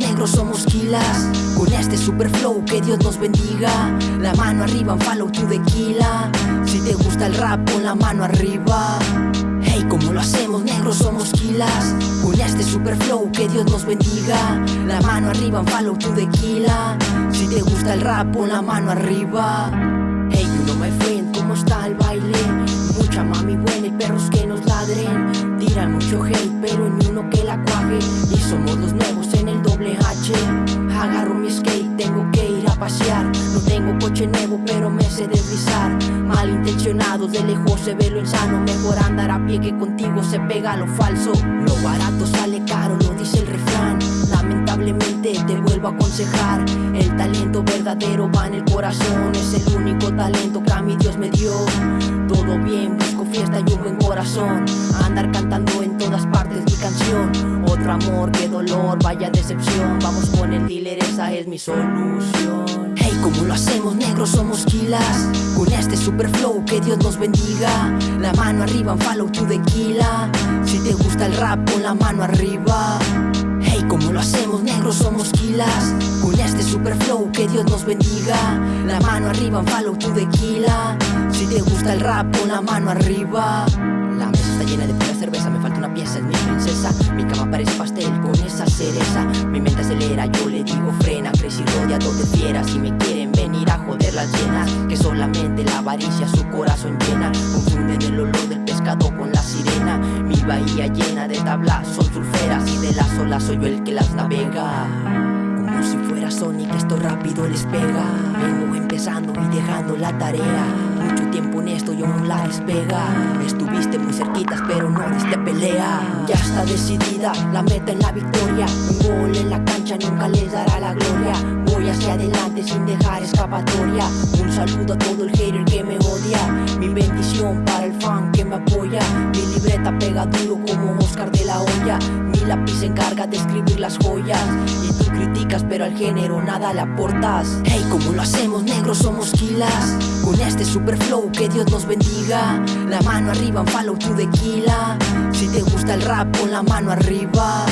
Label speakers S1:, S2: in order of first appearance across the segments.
S1: negros, somos kilas Con este super flow, que Dios nos bendiga. La mano arriba, follow to tequila Si te gusta el rap, pon la mano arriba. Hey, como lo hacemos, negros, somos kilas Con este super flow, que Dios nos bendiga. La mano arriba, follow to tequila Si te gusta el rap, pon la mano arriba. Hey, you know my friend, ¿cómo está el baile? Mucha mami buena y perros que nos ladren. Tiran mucho hate, pero ni uno que la cuaje. Y somos los deslizar Malintencionados, de lejos se ve lo insano Mejor andar a pie que contigo se pega lo falso. Lo barato sale caro, lo dice el refrán. Lamentablemente te vuelvo a aconsejar. El talento verdadero va en el corazón. Es el único talento que a mi Dios me dio. Todo bien, busco fiesta y un buen corazón. Andar cantando en todas partes mi canción. Otro amor, qué dolor, vaya decepción. Vamos con el dealer, esa es mi solución como lo hacemos negros, somos kilas Con este super flow, que Dios nos bendiga. La mano arriba, en follow to tequila Si te gusta el rap, pon la mano arriba. Hey, como lo hacemos negros, somos kilas Con este super flow, que Dios nos bendiga. La mano arriba, en follow to tequila Si te gusta el rap, pon la mano arriba. La mesa está llena de pura cerveza, me falta una pieza, es mi princesa. Mi cama parece pastel con esa cereza. Mi mente acelera, yo le digo frena Crecí rodeado de fieras y me las Que solamente la avaricia su corazón llena. Confunden el olor del pescado con la sirena. Mi bahía llena de tablas son sulferas Y de las olas soy yo el que las navega. Como si fuera Sonic, esto rápido les pega. Vengo empezando y dejando la tarea. Mucho tiempo en esto y aún la despega. Estuviste muy cerquitas pero no diste pelea. Ya está decidida la meta en la victoria. Un gol en la cancha nunca les dará la gloria Hacia adelante sin dejar escapatoria Un saludo a todo el hater que me odia. Mi bendición para el fan que me apoya Mi libreta pega duro como Oscar de la olla Mi lápiz se encarga de escribir las joyas Y tú criticas pero al género nada le aportas Hey, como lo hacemos negros somos kilas Con este super flow que Dios nos bendiga. La mano arriba en follow to tequila Si te gusta el rap pon la mano arriba.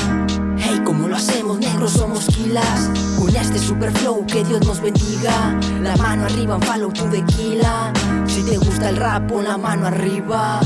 S1: Hey, como lo hacemos negros somos kilas Con este super flow que Dios nos bendiga. La mano arriba follow to tequila Si te gusta el rap pon la mano arriba